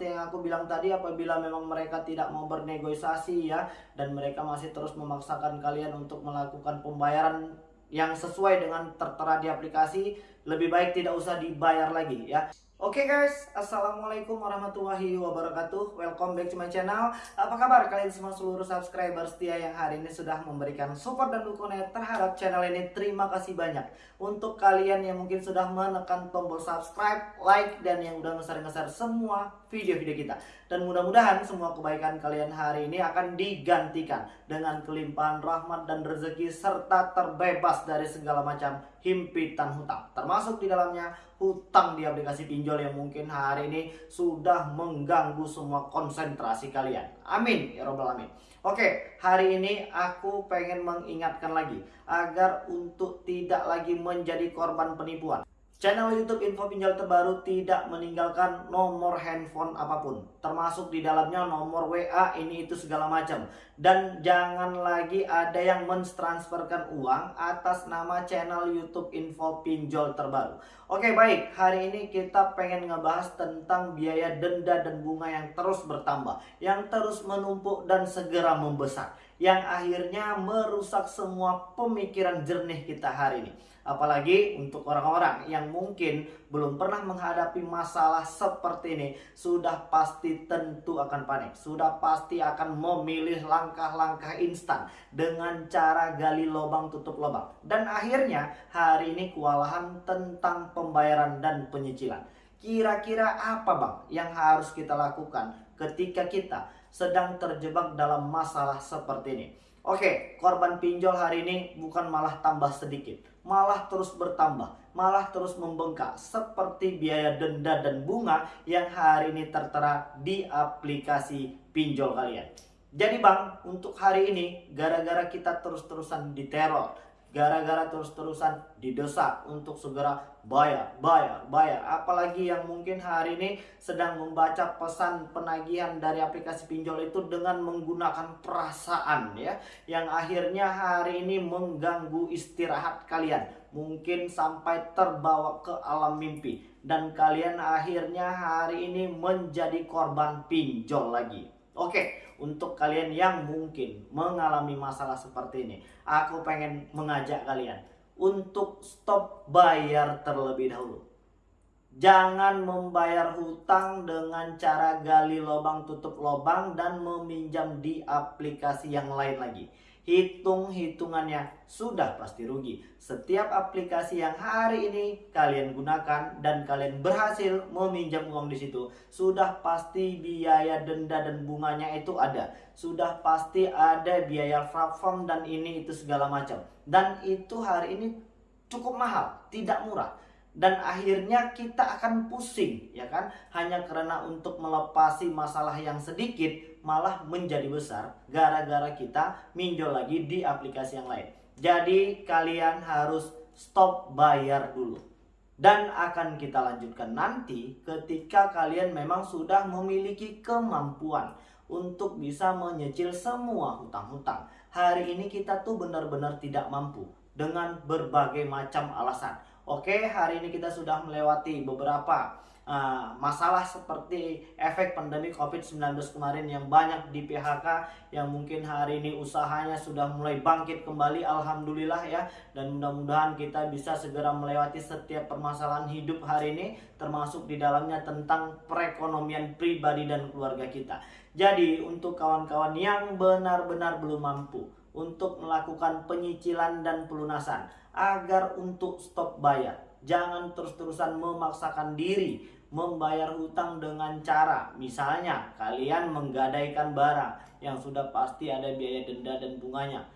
seperti yang aku bilang tadi apabila memang mereka tidak mau bernegosiasi ya dan mereka masih terus memaksakan kalian untuk melakukan pembayaran yang sesuai dengan tertera di aplikasi lebih baik tidak usah dibayar lagi ya Oke okay guys, Assalamualaikum warahmatullahi wabarakatuh. Welcome back to my channel. Apa kabar kalian semua seluruh subscriber setia yang hari ini sudah memberikan support dan dukungan terhadap channel ini? Terima kasih banyak. Untuk kalian yang mungkin sudah menekan tombol subscribe, like, dan yang udah ngeser-ngeser semua video-video kita. Dan mudah-mudahan semua kebaikan kalian hari ini akan digantikan Dengan kelimpahan rahmat dan rezeki Serta terbebas dari segala macam himpitan hutang. Termasuk di dalamnya hutang di aplikasi pinjol yang mungkin hari ini sudah mengganggu semua konsentrasi kalian amin ya robbal alamin Oke, hari ini aku pengen mengingatkan lagi agar untuk tidak lagi menjadi korban penipuan. Channel YouTube Info Pinjol terbaru tidak meninggalkan nomor handphone apa pun, termasuk di dalamnya nomor WA ini itu segala macam. Dan jangan lagi ada yang mentransferkan uang atas nama channel YouTube Info Pinjol terbaru. Oke baik, hari ini kita pengen ngebahas tentang biaya denda dan bunga yang terus bertambah, yang terus menumpuk dan segera membesar, yang akhirnya merusak semua pemikiran jernih kita hari ini. Apalagi untuk orang-orang yang mungkin belum pernah menghadapi masalah seperti ini, sudah pasti tentu akan panik. Sudah pasti akan memilih langkah-langkah instan dengan cara gali lubang tutup lubang. Dan akhirnya hari ini kewalahan tentang pembayaran dan penyicilan. Kira-kira apa bang yang harus kita lakukan ketika kita sedang terjebak dalam masalah seperti ini? Oke, korban pinjol hari ini bukan malah tambah sedikit, malah terus bertambah, malah terus membengkak seperti biaya denda dan bunga yang hari ini tertera di aplikasi pinjol kalian. Jadi bang, untuk hari ini gara-gara kita terus-terusan diteror, gara-gara terus-terusan didesak untuk segera bayar, bayar, bayar. Apalagi yang mungkin hari ini sedang membaca pesan penagihan dari aplikasi pinjol itu dengan menggunakan perasaan ya, yang akhirnya hari ini mengganggu istirahat kalian. Mungkin sampai terbawa ke alam mimpi dan kalian akhirnya hari ini menjadi korban pinjol lagi. Oke, untuk kalian yang mungkin mengalami masalah seperti ini, aku pengen mengajak kalian untuk stop bayar terlebih dahulu. Jangan membayar hutang dengan cara gali lubang tutup lubang dan meminjam di aplikasi yang lain lagi hitung-hitungannya sudah pasti rugi. Setiap aplikasi yang hari ini kalian gunakan dan kalian berhasil meminjam uang di situ, sudah pasti biaya denda dan bunganya itu ada. Sudah pasti ada biaya platform dan ini itu segala macam. Dan itu hari ini cukup mahal, tidak murah dan akhirnya kita akan pusing ya kan? Hanya karena untuk melepasi masalah yang sedikit malah menjadi besar gara-gara kita minjol lagi di aplikasi yang lain. Jadi kalian harus stop bayar dulu. Dan akan kita lanjutkan nanti ketika kalian memang sudah memiliki kemampuan untuk bisa menyecil semua hutang-hutang. Hari ini kita tuh benar-benar tidak mampu dengan berbagai macam alasan Oke, hari ini kita sudah melewati beberapa uh, masalah seperti efek pandemi COVID-19 kemarin yang banyak di PHK yang mungkin hari ini usahanya sudah mulai bangkit kembali Alhamdulillah ya dan mudah-mudahan kita bisa segera melewati setiap permasalahan hidup hari ini termasuk di dalamnya tentang perekonomian pribadi dan keluarga kita. Jadi untuk kawan-kawan yang benar-benar belum mampu untuk melakukan penyicilan dan pelunasan agar untuk stop bayar. Jangan terus-terusan memaksakan diri membayar hutang dengan cara misalnya kalian menggadaikan barang yang sudah pasti ada biaya denda dan bunganya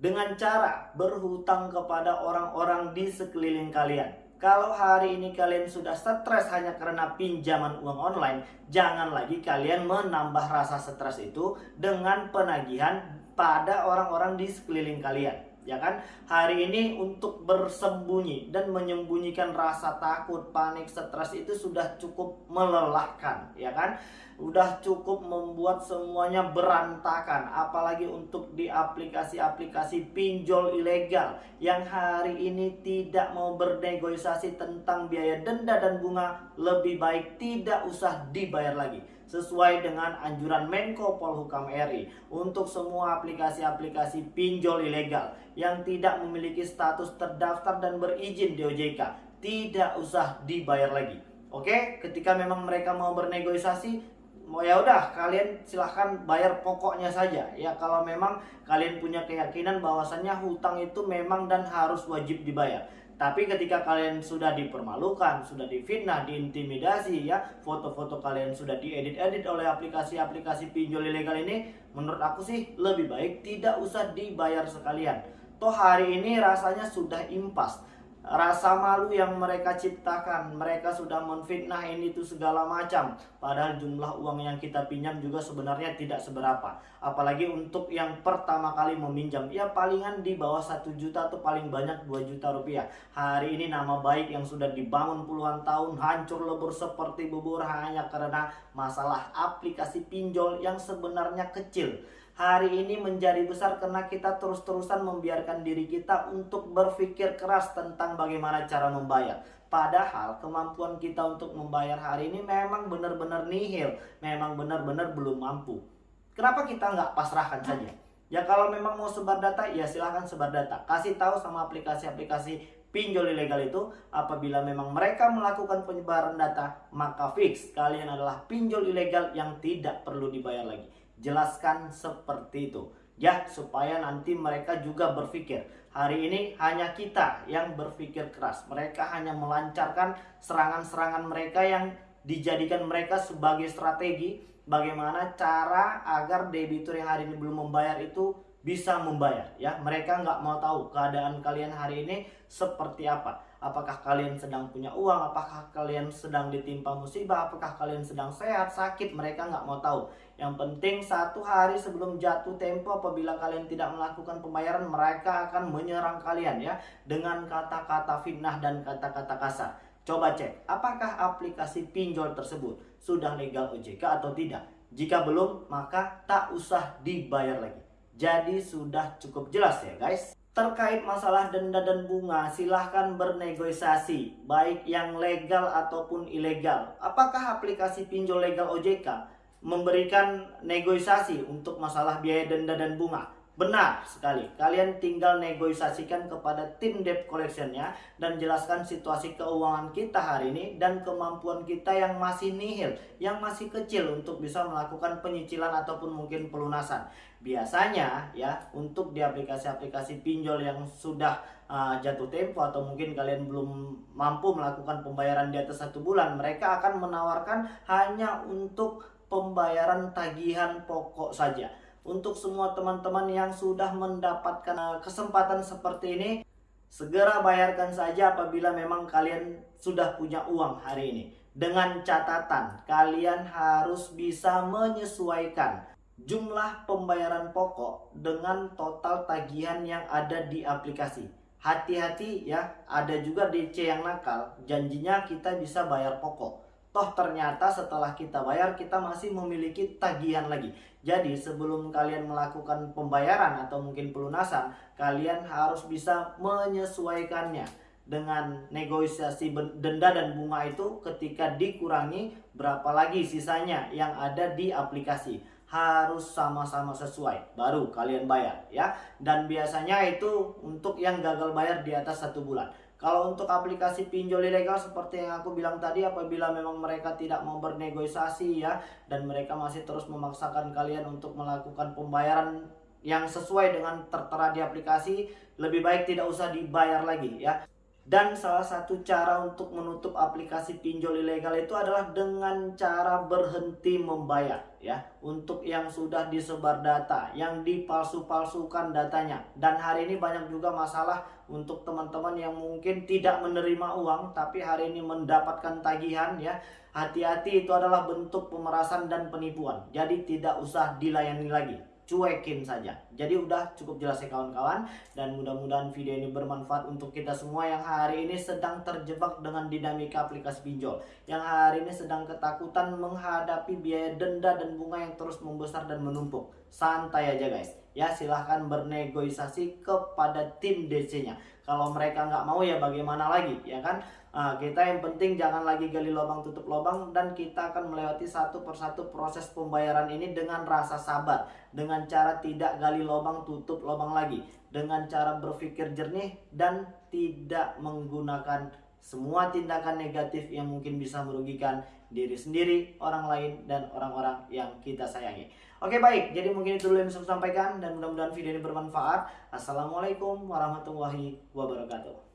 dengan cara berhutang kepada orang-orang di sekeliling kalian. Kalau hari ini kalian sudah stres hanya karena pinjaman uang online, jangan lagi kalian menambah rasa stres itu dengan penagihan pada orang-orang di sekeliling kalian ya kan? Hari ini untuk bersembunyi dan menyembunyikan rasa takut panik stres itu sudah cukup melelahkan ya kan? Udah cukup membuat semuanya berantakan apalagi untuk di aplikasi-aplikasi pinjol ilegal yang hari ini tidak mau bernegosiasi tentang biaya denda dan bunga lebih baik tidak usah dibayar lagi sesuai dengan anjuran Menko Polhukam RI untuk semua aplikasi-aplikasi pinjol ilegal yang tidak memiliki status terdaftar dan berizin di OJK tidak usah dibayar lagi. Oke, ketika memang mereka mau bernegosiasi, mau ya udah kalian silahkan bayar pokoknya saja. Ya kalau memang kalian punya keyakinan bahwasannya hutang itu memang dan harus wajib dibayar tapi ketika kalian sudah dipermalukan, sudah difitnah, diintimidasi ya, foto-foto kalian sudah diedit-edit oleh aplikasi-aplikasi pinjol ilegal ini, menurut aku sih lebih baik tidak usah dibayar sekalian. Toh hari ini rasanya sudah impas rasa malu yang mereka ciptakan mereka sudah menfitnah ini tuh segala macam. Padahal jumlah uang yang kita pinjam juga sebenarnya tidak seberapa. Apalagi untuk yang pertama kali meminjam ya palingan di bawah satu juta atau paling banyak 2 juta rupiah. Hari ini nama baik yang sudah dibangun puluhan tahun hancur lebur seperti bubur hanya karena masalah aplikasi pinjol yang sebenarnya kecil hari ini menjadi besar karena kita terus-terusan membiarkan diri kita untuk berpikir keras tentang bagaimana cara membayar. Padahal kemampuan kita untuk membayar hari ini memang benar-benar nihil, memang benar-benar belum mampu. Kenapa kita nggak pasrahkan saja? Ya kalau memang mau sebar data, ya silahkan sebar data. Kasih tahu sama aplikasi-aplikasi pinjol ilegal itu apabila memang mereka melakukan penyebaran data, maka fix kalian adalah pinjol ilegal yang tidak perlu dibayar lagi. Jelaskan seperti itu. Ya, supaya nanti mereka juga berpikir. Hari ini hanya kita yang berpikir keras. Mereka hanya melancarkan serangan-serangan mereka yang dijadikan mereka sebagai strategi bagaimana cara agar debitur yang hari ini belum membayar itu bisa membayar ya. Mereka nggak mau tahu keadaan kalian hari ini seperti apa. Apakah kalian sedang punya uang apakah kalian sedang ditimpa musibah apakah kalian sedang sehat sakit mereka nggak mau tahu. Yang penting satu hari sebelum jatuh tempo apabila kalian tidak melakukan pembayaran mereka akan menyerang kalian ya dengan kata-kata fitnah dan kata-kata kasar. Coba cek apakah aplikasi pinjol tersebut sudah legal OJK atau tidak? Jika belum maka tak usah dibayar lagi jadi sudah cukup jelas ya guys. Terkait masalah denda dan bunga, silahkan bernegosiasi, baik yang legal ataupun ilegal. Apakah aplikasi pinjol legal OJK memberikan negosiasi untuk masalah biaya denda dan bunga? Benar sekali, kalian tinggal negosiasikan kepada tim debt collectionnya dan jelaskan situasi keuangan kita hari ini dan kemampuan kita yang masih nihil, yang masih kecil untuk bisa melakukan penyicilan ataupun mungkin pelunasan. Biasanya ya untuk di aplikasi-aplikasi pinjol yang sudah uh, jatuh tempo atau mungkin kalian belum mampu melakukan pembayaran di atas satu bulan, mereka akan menawarkan hanya untuk pembayaran tagihan pokok saja. Untuk semua teman-teman yang sudah mendapatkan eh, kesempatan seperti ini segera bayarkan saja apabila memang kalian sudah punya uang hari ini. Dengan catatan kalian harus bisa menyesuaikan jumlah pembayaran pokok dengan total tagihan yang ada di aplikasi. Hati-hati ya ada juga DC yang nakal. Janjinya kita bisa bayar pokok. Toh ternyata setelah kita bayar kita masih memiliki tagihan lagi. Jadi sebelum kalian melakukan pembayaran atau mungkin pelunasan, kalian harus bisa menyesuaikannya dengan negosiasi denda dan bunga itu ketika dikurangi berapa lagi sisanya yang ada di aplikasi harus sama-sama sesuai. Baru kalian bayar ya. Dan biasanya itu untuk yang gagal bayar di atas satu bulan. Kalau untuk aplikasi pinjol ilegal seperti yang aku bilang tadi apabila memang mereka tidak mau bernegosiasi ya dan mereka masih terus memaksakan kalian untuk melakukan pembayaran yang sesuai dengan tertera di aplikasi lebih baik tidak usah dibayar lagi ya dan salah satu cara untuk menutup aplikasi pinjol ilegal itu adalah dengan cara berhenti membayar ya. Untuk yang sudah disebar data, yang dipalsu-palsukan datanya. Dan hari ini banyak juga masalah untuk teman-teman yang mungkin tidak menerima uang tapi hari ini mendapatkan tagihan ya. Hati-hati itu adalah bentuk pemerasan dan penipuan. Jadi tidak usah dilayani lagi cuekin saja. Jadi udah cukup jelas ya kawan-kawan dan mudah-mudahan video ini bermanfaat untuk kita semua yang hari ini sedang terjebak dengan dinamika aplikasi pinjol. Yang hari ini sedang ketakutan menghadapi biaya denda dan bunga yang terus membesar dan menumpuk. Santai aja guys. Ya silahkan bernegosiasi kepada tim DC-nya. Kalau mereka nggak mau ya bagaimana lagi ya kan? Nah, kita yang penting jangan lagi gali lubang tutup lubang dan kita akan melewati satu persatu proses pembayaran ini dengan rasa sabar, dengan cara tidak gali lubang tutup lubang lagi, dengan cara berpikir jernih dan tidak menggunakan semua tindakan negatif yang mungkin bisa merugikan diri sendiri, orang lain, dan orang-orang yang kita sayangi. Oke baik, jadi mungkin itu dulu yang bisa saya sampaikan dan mudah-mudahan video ini bermanfaat. Assalamualaikum warahmatullahi wabarakatuh.